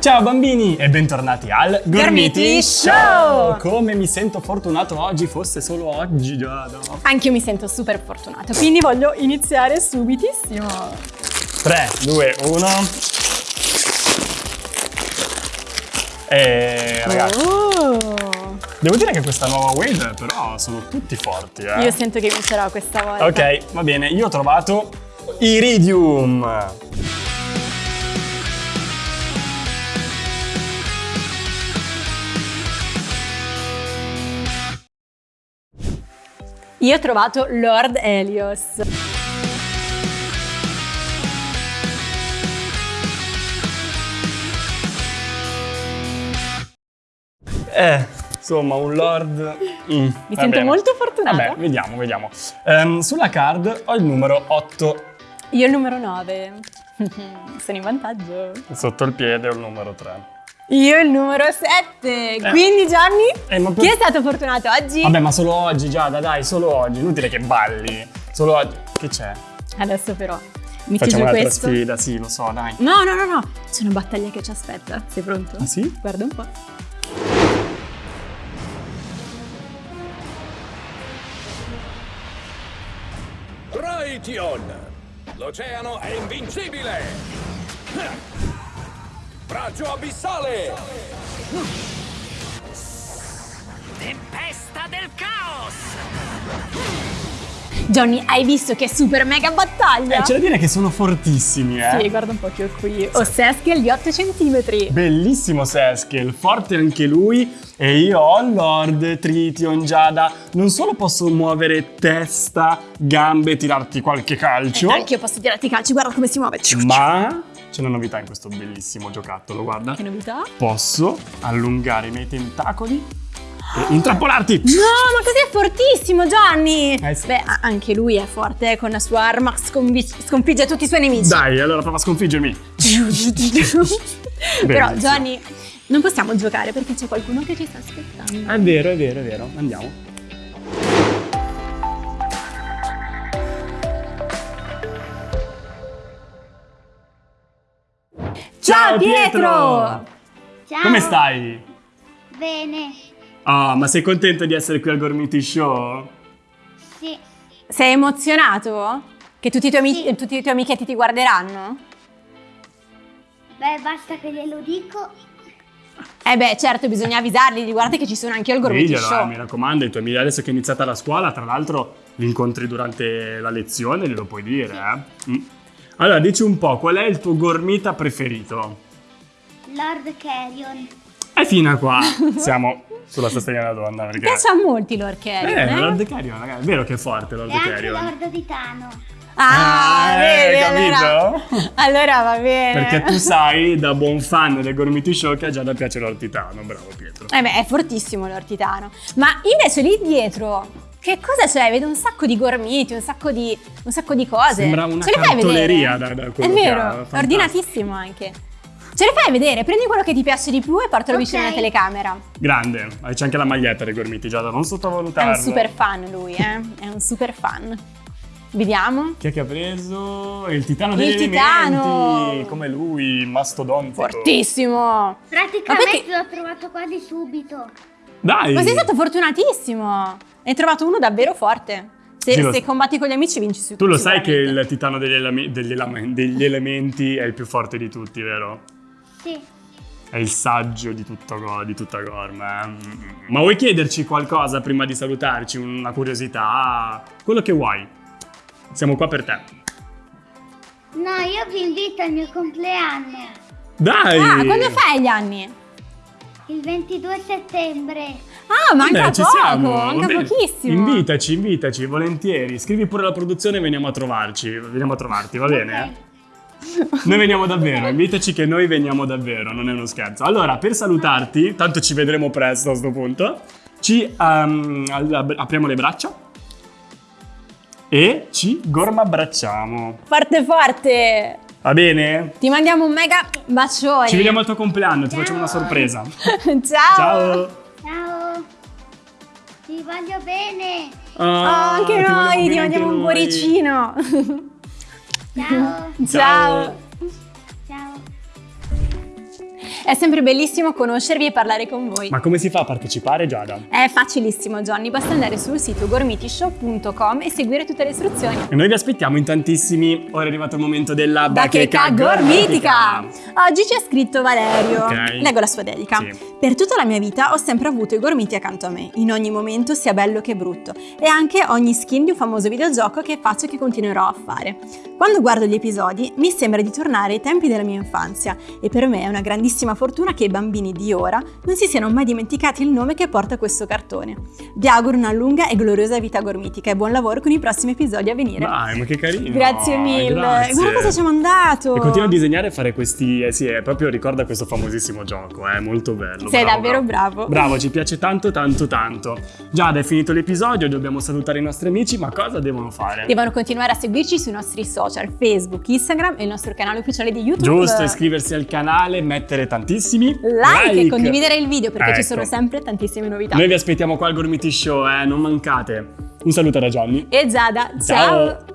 Ciao bambini e bentornati al Gormiti Show! Come mi sento fortunato oggi, fosse solo oggi Giada. Anche io mi sento super fortunato, quindi voglio iniziare subitissimo. 3, 2, 1. E ragazzi, Oh. devo dire che questa nuova wave però sono tutti forti, eh. Io sento che vincerò questa volta. Ok, va bene, io ho trovato Iridium. Io ho trovato Lord Helios. Eh, insomma, un lord. Mm, Mi sento bene. molto fortunata. Vabbè, vediamo, vediamo. Ehm, sulla card ho il numero 8 Io il numero 9. Sono in vantaggio. sotto il piede ho il numero 3. Io il numero 7. Quindi Gianni, Eh, per- chi è stato fortunato oggi? Vabbè, ma solo oggi, Giada, dai, solo oggi. Inutile che balli. Solo oggi. Che c'è? Adesso però metti Facciamo giù un'altra questo. sfida, sì, lo so, dai. No, no, no, no. C'è una battaglia che ci aspetta. Sei pronto? Ah, sì? Guarda un po'. Triton! L'oceano è invincibile! Braccio abissale! Tempesta del caos! Johnny, hai visto che super mega battaglia? Eh, c'è da dire che sono fortissimi, eh. Sì, guarda un po' che ho qui. Ho Seskel di 8 cm. Bellissimo Seskel, forte anche lui e io ho Lord Trition Giada. Non solo posso muovere testa, gambe, tirarti qualche calcio, Anche io posso tirarti i calci, guarda come si muove. ma c'è una novità in questo bellissimo giocattolo, guarda. Che novità? Posso allungare i miei tentacoli e intrappolarti. No, ma così è fortissimo, Johnny! Eh sì. Beh, anche lui è forte, eh, con la sua arma sconfigge tutti i suoi nemici. Dai, allora prova a sconfiggermi. Però. Johnny, non possiamo giocare perché c'è qualcuno che ci sta aspettando. È vero, è vero, è vero. Andiamo. Ciao, Pietro! Ciao. Come stai? Bene. Ah, ma sei contento di essere qui al Gormiti Show? Sì. Sei emozionato? Che tutti i tuoi, amici- Sì. tutti i tuoi amichetti ti guarderanno? Beh, basta che glielo dico. Eh beh, certo, bisogna avvisarli, di guardate che ci sono anche io al Gormiti Diglielo, Show. mi raccomando, i tuoi amici adesso che è iniziata la scuola, tra l'altro li incontri durante la lezione, glielo puoi dire, eh? Mm. Allora, dici un po', qual è il tuo gormita preferito? Lord Carrion. E fino a qua siamo sulla stessa linea donna, Mi perché... piacciono molto i Lord Carrion, Eh, eh? Lord Carrion, ragazzi, è vero che è forte Lord E anche Carrion. Lord Titano. Ah, Ah, vedi, eh, allora, capito? allora va bene. Perché tu sai, da buon fan del Gormiti Show, che a Giada piace Lord Titano, bravo Pietro. Eh beh, è fortissimo l'ortitano. Ma invece lì dietro, che cosa c'è? Vedo un sacco di gormiti, un sacco di, un sacco di cose. Sembra una Ce le fai cartoleria vedere? da- da È quello che ha, vero, è ordinatissimo anche. Ce le fai vedere? Prendi quello che ti piace di più e portalo Ok. vicino alla telecamera. Grande, e c'è anche la maglietta dei Gormiti, Giada, non È sottovalutarlo. un super fan lui, eh? È un super fan. Vediamo. Chi è che ha preso? Il titano Il degli titano! elementi, come lui, mastodontico. Fortissimo. Praticamente l'ho trovato quasi subito. Dai! Ma sei stato fortunatissimo. Hai trovato uno davvero forte. Se, Sì, se combatti con gli amici vinci su Tu lo sai che il titano degli, elame- degli elame- degli elementi è il più forte di tutti, vero? Sì. È il saggio di, tutto, di tutta Gorma. eh? Ma vuoi chiederci qualcosa prima di salutarci? Una curiosità? Quello che vuoi. Siamo qua per te. No, io vi invito al mio compleanno. Dai! Ah, quando fai gli anni? Il 22 settembre. Ah, manca Vabbè, ci poco, siamo. manca bene. pochissimo. Invitaci, invitaci, volentieri. Scrivi pure la produzione e veniamo a trovarci. Veniamo a trovarti, va bene? Ok. Noi veniamo davvero, invitaci che noi veniamo davvero, non è uno scherzo. Allora, per salutarti, tanto ci vedremo presto a questo punto, ci al- apriamo le braccia e ci gormabbracciamo. Forte forte! Va bene? Ti mandiamo un mega bacione. Ci vediamo al tuo compleanno, ti facciamo una sorpresa. Ciao. Ciao! Ciao. Ti voglio bene. Oh, Ah, anche ti volevo noi, ti anche mandiamo un cuoricino. Ciao. Ciao. Ciao. È sempre bellissimo conoscervi e parlare con voi. Ma come si fa a partecipare, Giada? È facilissimo, Johnny. Basta andare sul sito gormitishow.com e seguire tutte le istruzioni. E noi vi aspettiamo in tantissimi. Ora è arrivato il momento della Bacheca gormitica! Oggi ci ha scritto Valerio. Ok. Leggo la sua dedica. Sì. Per tutta la mia vita ho sempre avuto i gormiti accanto a me, in ogni momento sia bello che brutto, e anche ogni skin di un famoso videogioco che faccio e che continuerò a fare. Quando guardo gli episodi mi sembra di tornare ai tempi della mia infanzia e per me è una grandissima fortuna che i bambini di ora non si siano mai dimenticati il nome che porta questo cartone. Vi auguro una lunga e gloriosa vita gormitica e buon lavoro con i prossimi episodi a venire. Dai, ma che carino! Grazie mille. Grazie. Guarda cosa ci ha mandato. E continua a disegnare e fare questi. Eh sì, è proprio ricorda questo famosissimo gioco, è molto bello. Sei davvero bravo. Bravo, ci piace tanto, tanto, tanto. Giada, è finito l'episodio, dobbiamo salutare i nostri amici, ma cosa devono fare? Devono continuare a seguirci sui nostri social, Facebook, Instagram e il nostro canale ufficiale di YouTube. Giusto, iscriversi al canale, mettere tantissimi Like, e condividere il video perché ci Ecco. sono sempre tantissime novità. Noi vi aspettiamo qua al Gormiti Show, eh, non mancate. Un saluto da Johnny. E Giada, Ciao. ciao.